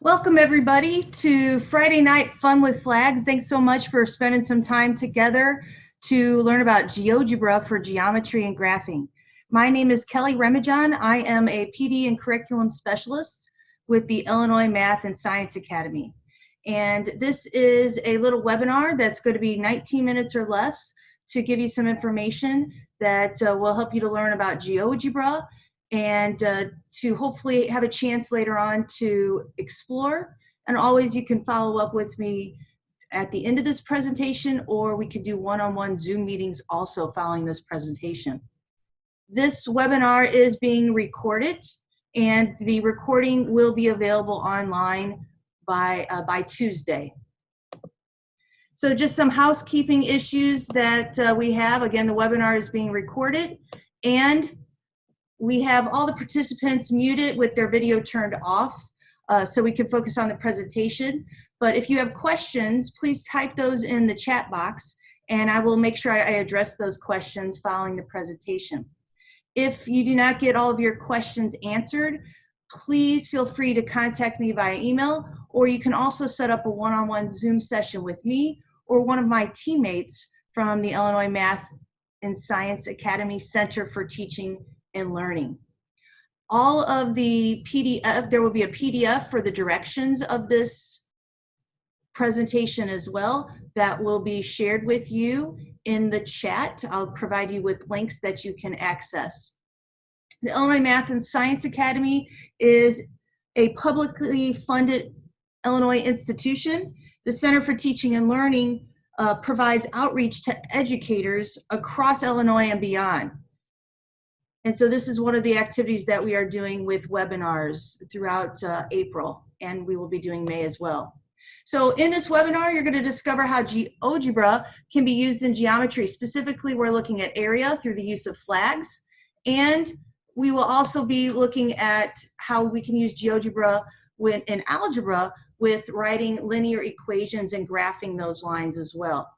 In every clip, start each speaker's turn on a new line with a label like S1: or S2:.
S1: Welcome everybody to Friday Night Fun with Flags. Thanks so much for spending some time together to learn about GeoGebra for geometry and graphing. My name is Kelly Remajan. I am a PD and curriculum specialist with the Illinois Math and Science Academy. And this is a little webinar that's going to be 19 minutes or less to give you some information that uh, will help you to learn about GeoGebra and uh, to hopefully have a chance later on to explore. And always you can follow up with me at the end of this presentation or we could do one-on-one -on -one Zoom meetings also following this presentation. This webinar is being recorded and the recording will be available online by, uh, by Tuesday. So just some housekeeping issues that uh, we have. Again, the webinar is being recorded and we have all the participants muted with their video turned off uh, so we can focus on the presentation. But if you have questions, please type those in the chat box and I will make sure I, address those questions following the presentation. If you do not get all of your questions answered, please feel free to contact me via email or you can also set up a one-on-one -on -one Zoom session with me or one of my teammates from the Illinois Math and Science Academy Center for Teaching and learning. All of the PDF, there will be a PDF for the directions of this presentation as well that will be shared with you in the chat. I'll provide you with links that you can access. The Illinois Math and Science Academy is a publicly funded Illinois institution. The Center for Teaching and Learning uh, provides outreach to educators across Illinois and beyond. And so this is one of the activities that we are doing with webinars throughout uh, April, and we will be doing May as well. So in this webinar, you're gonna discover how GeoGebra can be used in geometry. Specifically, we're looking at area through the use of flags, and we will also be looking at how we can use GeoGebra when, in algebra with writing linear equations and graphing those lines as well.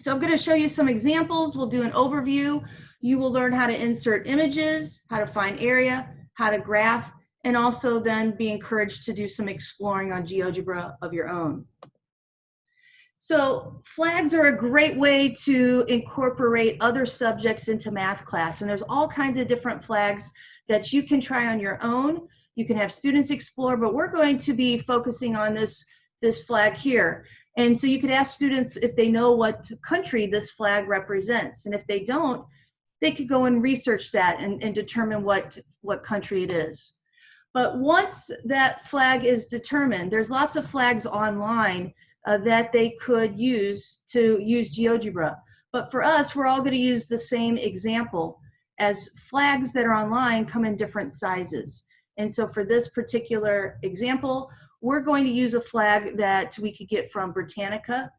S1: So I'm gonna show you some examples. We'll do an overview. You will learn how to insert images, how to find area, how to graph, and also then be encouraged to do some exploring on GeoGebra of your own. So flags are a great way to incorporate other subjects into math class. And there's all kinds of different flags that you can try on your own. You can have students explore, but we're going to be focusing on this, this flag here. And so you could ask students if they know what country this flag represents. And if they don't, they could go and research that and, and determine what, what country it is. But once that flag is determined, there's lots of flags online uh, that they could use to use GeoGebra. But for us, we're all gonna use the same example as flags that are online come in different sizes. And so for this particular example, we're going to use a flag that we could get from Britannica.com.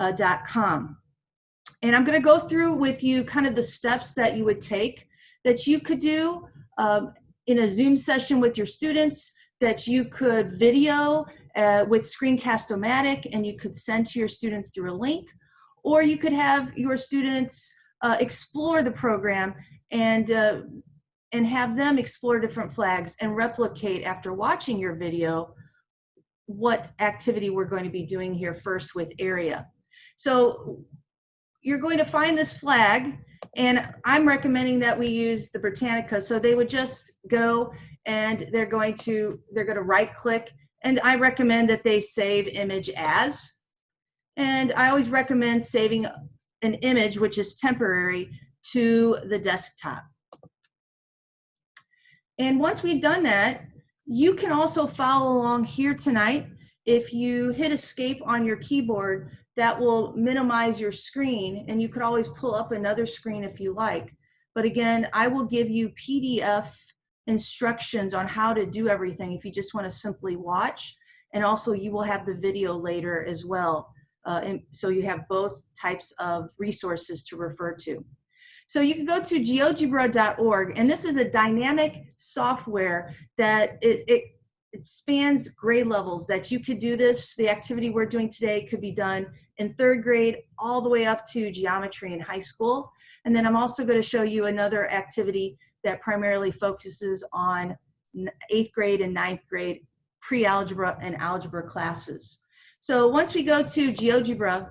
S1: Uh, and I'm going to go through with you kind of the steps that you would take that you could do um, in a Zoom session with your students, that you could video uh, with Screencast-O-Matic and you could send to your students through a link, or you could have your students uh, explore the program and uh, and have them explore different flags and replicate after watching your video what activity we're going to be doing here first with area. So you're going to find this flag and I'm recommending that we use the Britannica. So they would just go and they're going to, they're going to right click and I recommend that they save image as. And I always recommend saving an image, which is temporary, to the desktop. And once we've done that, you can also follow along here tonight. If you hit escape on your keyboard, that will minimize your screen and you could always pull up another screen if you like. But again, I will give you PDF instructions on how to do everything if you just want to simply watch. And also you will have the video later as well. Uh, and so you have both types of resources to refer to. So you can go to geogebra.org, and this is a dynamic software that it, it, it spans grade levels that you could do this. The activity we're doing today could be done in third grade all the way up to geometry in high school. And then I'm also going to show you another activity that primarily focuses on eighth grade and ninth grade pre-algebra and algebra classes. So once we go to GeoGebra,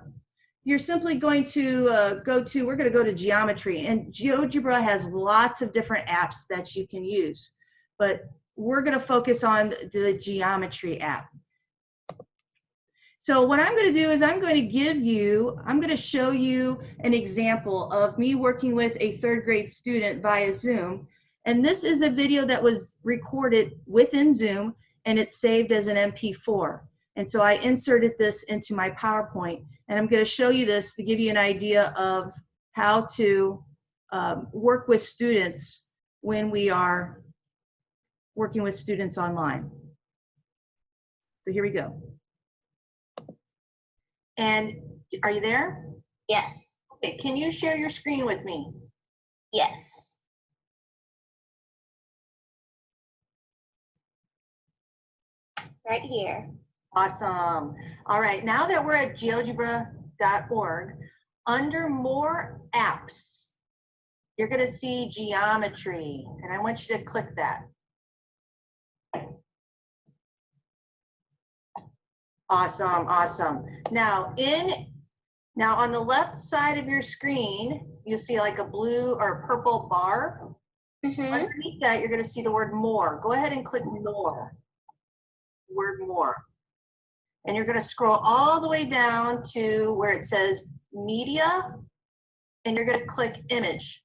S1: you're simply going to uh, go to, we're going to go to geometry and GeoGebra has lots of different apps that you can use, but we're going to focus on the geometry app. So what I'm going to do is I'm going to give you, I'm going to show you an example of me working with a third grade student via Zoom. And this is a video that was recorded within Zoom and it's saved as an MP4. And so I inserted this into my PowerPoint and I'm going to show you this to give you an idea of how to um, work with students when we are working with students online. So here we go. And are you there?
S2: Yes,
S1: Okay, can you share your screen with me?
S2: yes. Right here.
S1: Awesome. All right, now that we're at geogebra.org, under more apps, you're gonna see geometry, and I want you to click that. Awesome, awesome. Now in, now on the left side of your screen, you'll see like a blue or purple bar.
S2: Mm-hmm.
S1: Underneath that, you're gonna see the word more. Go ahead and click more. Word more. And you're gonna scroll all the way down to where it says media, and you're gonna click image.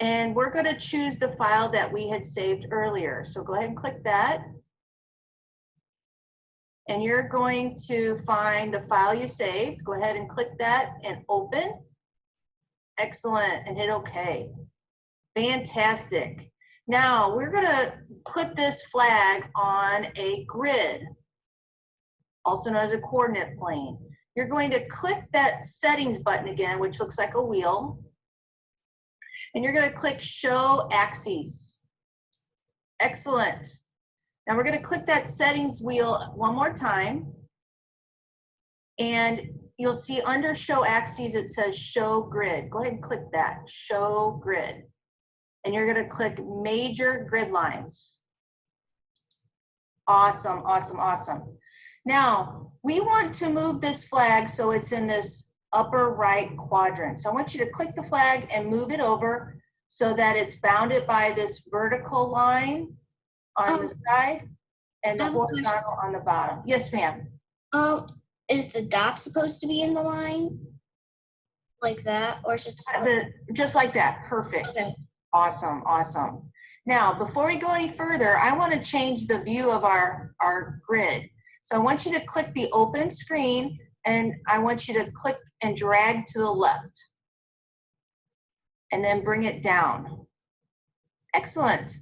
S1: And we're gonna choose the file that we had saved earlier. So go ahead and click that. And you're going to find the file you saved. Go ahead and click that and open. Excellent, and hit OK. Fantastic. Now, we're gonna put this flag on a grid, also known as a coordinate plane. You're going to click that settings button again, which looks like a wheel. And you're gonna click show axes. Excellent. Now we're gonna click that settings wheel one more time. And you'll see under show axes, it says show grid. Go ahead and click that, show grid. And you're gonna click major grid lines. Awesome, awesome, awesome. Now, we want to move this flag so it's in this upper right quadrant. So I want you to click the flag and move it over so that it's bounded by this vertical line on the
S2: Um,
S1: side and the
S2: question.
S1: horizontal on the bottom. Yes, ma'am.
S2: Um, is the dot supposed to be in the line? Like that, or is it?
S1: Uh, the- Just like that, perfect.
S2: Okay.
S1: Awesome, awesome. Now, before we go any further, I want to change the view of our, our grid. So I want you to click the open screen and I want you to click and drag to the left. And then bring it down. Excellent.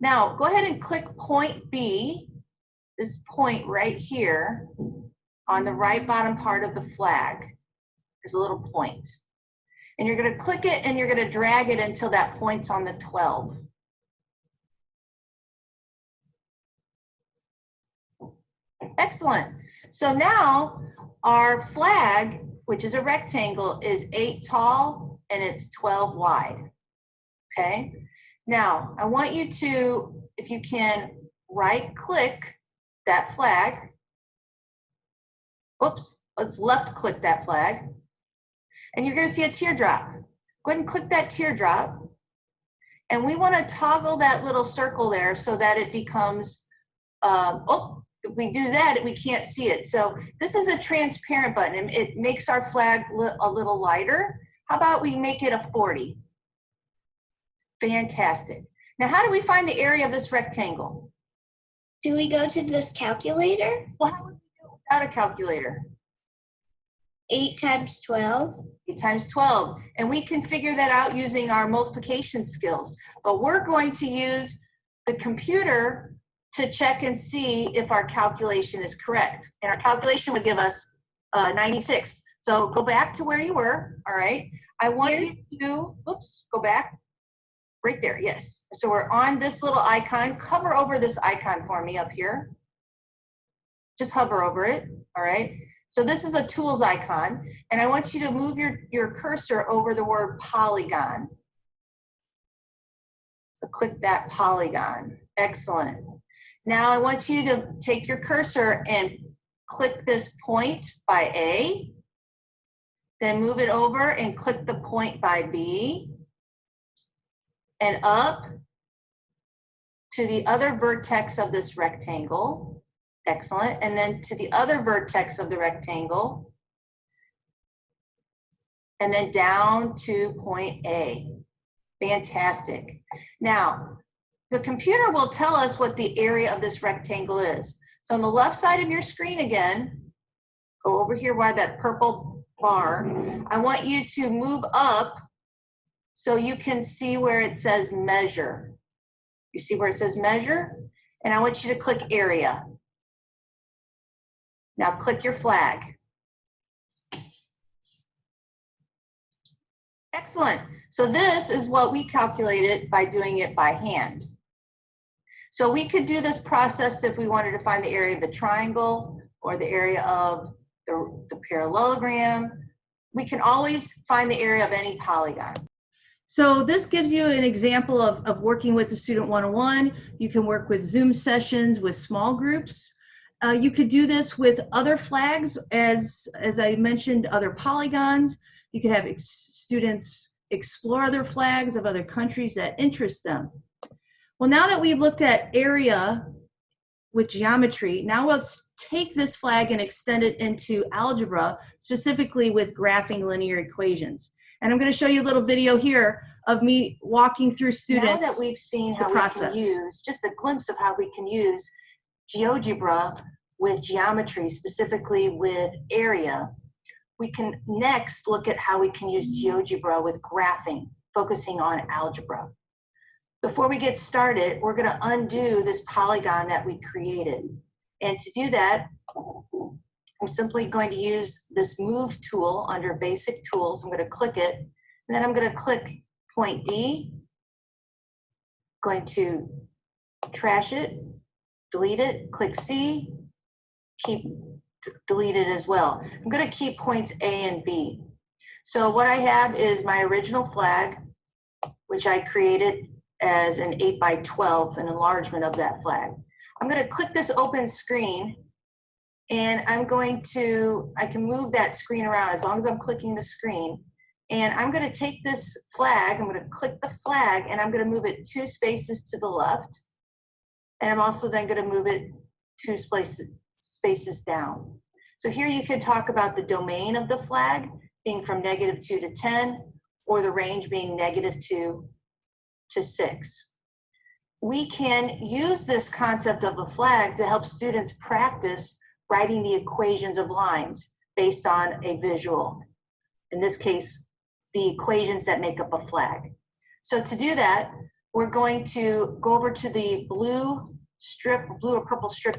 S1: Now, go ahead and click point B, this point right here on the right bottom part of the flag. There's a little point. And you're gonna click it and you're gonna drag it until that point's on the 12. Excellent. So now our flag, which is a rectangle, is eight tall and it's 12 wide. Okay? Now, I want you to, if you can, right click that flag. Oops, let's left click that flag and you're gonna see a teardrop. Go ahead and click that teardrop. And we wanna toggle that little circle there so that it becomes, um, oh, if we do that, we can't see it. So this is a transparent button. It makes our flag a little lighter. How about we make it a 40? Fantastic. Now, how do we find the area of this rectangle?
S2: Do we go to this calculator?
S1: Well, how would we do without a calculator?
S2: 8 times
S1: 12 times 12. And we can figure that out using our multiplication skills. But we're going to use the computer to check and see if our calculation is correct. And our calculation would give us uh, 96. So go back to where you were, all right? I want
S2: Here?
S1: you to, oops, go back. Right there, yes. So we're on this little icon. Cover over this icon for me up here. Just hover over it, all right? So this is a tools icon, and I want you to move your, your cursor over the word polygon.
S3: Click that polygon. Excellent. Now I want you to take your cursor and click this point by A. Then move it over and click the point by B. And up to the other vertex of this rectangle. Excellent. And then to the other vertex of the rectangle. And then down to point A. Fantastic. Now, the computer will tell us what the area of this rectangle is. So on the left side of your screen again, go over here by that purple bar. I want you to move up so you can see where it says measure. You see where it says measure? And I want you to click area. Now click your flag. Excellent. So this is what we calculated by doing it by hand. So we could do this process if we wanted to find the area of the triangle or the area of the, the parallelogram. We can always find the area of any polygon. So this gives you an example of, of working with the student one-on-one. You can work with Zoom sessions with small groups. Uh, you could do this with other flags as, as I mentioned, other polygons. You could have ex students explore other flags of other countries that interest them. Well, now that we've looked at area with geometry, now let's take this flag and extend it into algebra, specifically with graphing linear equations. And I'm going to show you a little video here of me walking through students.
S1: Now that we've seen how we
S3: process.
S1: can use, just a glimpse of how we can use GeoGebra with geometry, specifically with area, we can next look at how we can use GeoGebra with graphing, focusing on algebra. Before we get started, we're going to undo this polygon that we created. And to do that, I'm simply going to use this move tool under basic tools. I'm going to click it, and then I'm going to click point D, going to trash it, delete it, click C, keep delete it as well. I'm going to keep points A and B. So what I have is my original flag, which I created as an 8 by 12, an enlargement of that flag. I'm going to click this open screen and I'm going to, I can move that screen around as long as I'm clicking the screen. And I'm going to take this flag, I'm going to click the flag and I'm going to move it two spaces to the left. And I'm also then going to move it two spaces, down. So here you can talk about the domain of the flag being from negative 2 to 10, or the range being negative 2 to 6. We can use this concept of a flag to help students practice writing the equations of lines based on a visual. In this case, the equations that make up a flag. So to do that, we're going to go over to the blue strip, blue or purple strip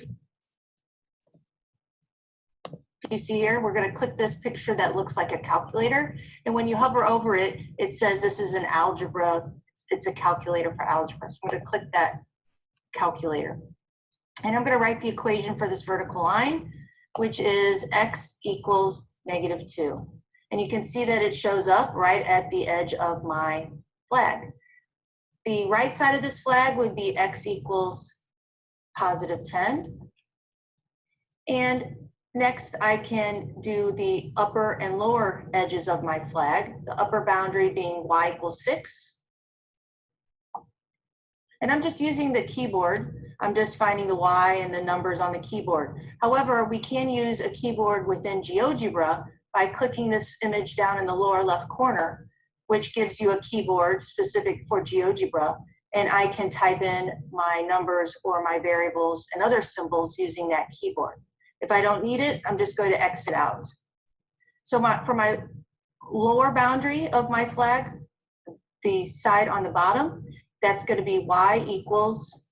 S1: you see here, we're going to click this picture that looks like a calculator. And when you hover over it, it says this is an algebra. It's a calculator for algebra. So I'm going to click that calculator. And I'm going to write the equation for this vertical line, which is x equals negative 2. And you can see that it shows up right at the edge of my flag. The right side of this flag would be x equals positive 10. And Next, I can do the upper and lower edges of my flag, the upper boundary being y equals 6. And I'm just using the keyboard. I'm just finding the y and the numbers on the keyboard. However, we can use a keyboard within GeoGebra by clicking this image down in the lower left corner, which gives you a keyboard specific for GeoGebra. And I can type in my numbers or my variables and other symbols using that keyboard. If I don't need it, I'm just going to exit out. So my, for my lower boundary of my flag, the side on the bottom, that's going to be y equals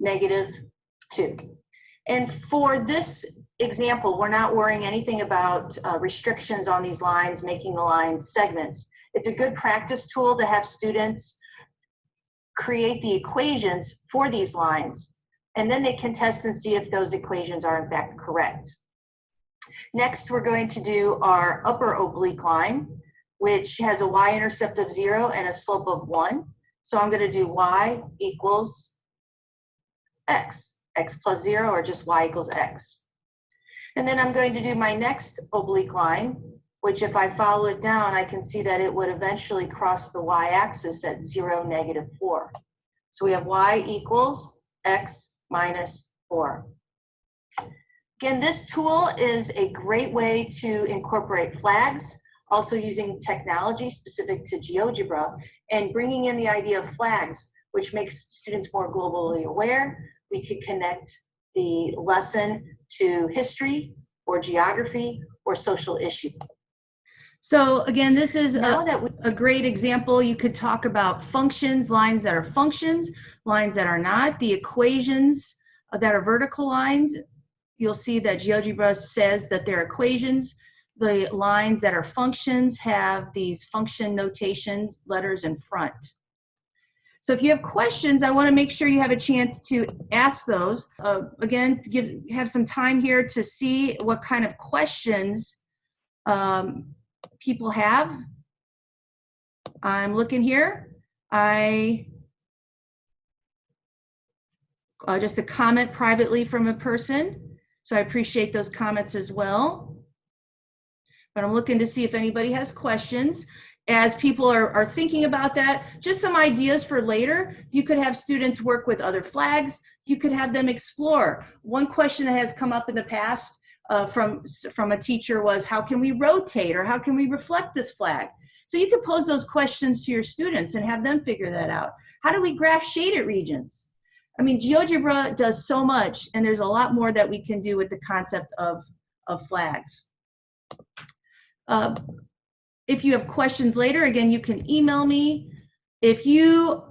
S1: negative 2. And for this example, we're not worrying anything about uh, restrictions on these lines, making the lines segments. It's a good practice tool to have students create the equations for these lines and then they can test and see if those equations are in fact correct. Next, we're going to do our upper oblique line, which has a y-intercept of zero and a slope of one.
S3: So I'm gonna do y equals x, x plus zero or just y equals x. And then I'm going to do my next oblique line, which if I follow it down, I can see that it would eventually cross the y-axis at zero, negative four. So we have y equals x minus four. Again, this tool is a great way to incorporate flags, also using technology specific to GeoGebra and bringing in the idea of flags, which makes students more globally aware. We could connect the lesson to history or geography or social issue.
S1: So again, this is a, a great example. You could talk about functions, lines that are functions, lines that are not, the equations that are vertical lines. You'll see that GeoGebra says that they're equations. The lines that are functions have these function notations, letters in front. So if you have questions, I want to make sure you have a chance to ask those. Uh, again, give have some time here to see what kind of questions um, people have. I'm looking here. I uh, just a comment privately from a person. So I appreciate those comments as well. But I'm looking to see if anybody has questions. As people are, are thinking about that, just some ideas for later. You could have students work with other flags. You could have them explore. One question that has come up in the past uh, from, from a teacher was, how can we rotate or how can we reflect this flag? So you could pose those questions to your students and have them figure that out. How do we graph shaded regions? I mean, GeoGebra does so much, and there's a lot more that we can do with the concept of, of flags. Uh, if you have questions later, again, you can email me. If you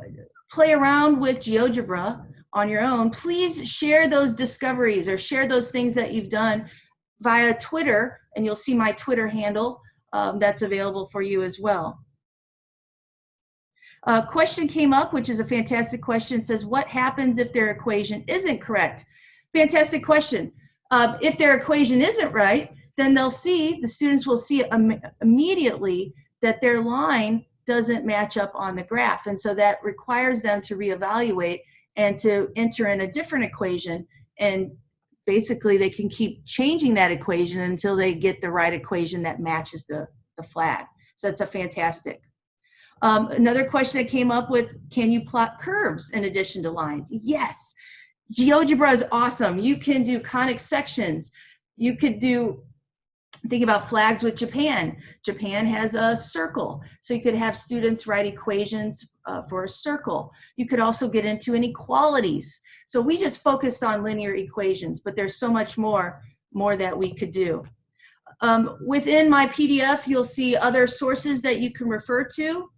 S1: play around with GeoGebra on your own, please share those discoveries or share those things that you've done via Twitter, and you'll see my Twitter handle um, that's available for you as well. A question came up, which is a fantastic question, says, what happens if their equation isn't correct? Fantastic question. Uh, if their equation isn't right, then they'll see, the students will see Im immediately that their line doesn't match up on the graph. And so that requires them to reevaluate and to enter in a different equation. And basically they can keep changing that equation until they get the right equation that matches the, the flag. So that's a fantastic. Um, another question that came up with, can you plot curves in addition to lines? Yes. GeoGebra is awesome. You can do conic sections. You could do, think about flags with Japan. Japan has a circle. So you could have students write equations uh, for a circle. You could also get into inequalities. So we just focused on linear equations, but there's so much more, more that we could do. Um, within my PDF, you'll see other sources that you can refer to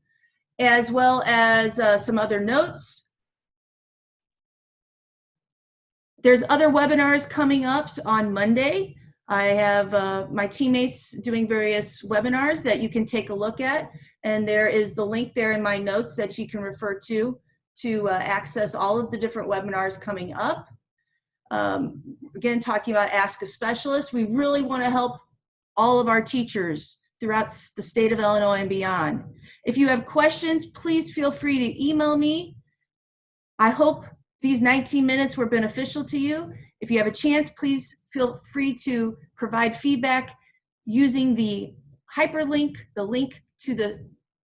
S1: as well as uh, some other notes. There's other webinars coming up on Monday. I have uh, my teammates doing various webinars that you can take a look at. And there is the link there in my notes that you can refer to to uh, access all of the different webinars coming up. Um, again, talking about Ask a Specialist, we really want to help all of our teachers throughout the state of Illinois and beyond. If you have questions, please feel free to email me. I hope these 19 minutes were beneficial to you. If you have a chance, please feel free to provide feedback using the hyperlink, the link to the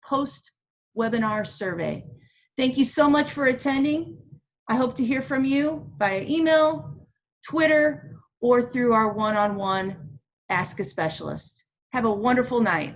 S1: post-webinar survey. Thank you so much for attending. I hope to hear from you via email, Twitter, or through our one-on-one -on -one Ask a Specialist. Have a wonderful night.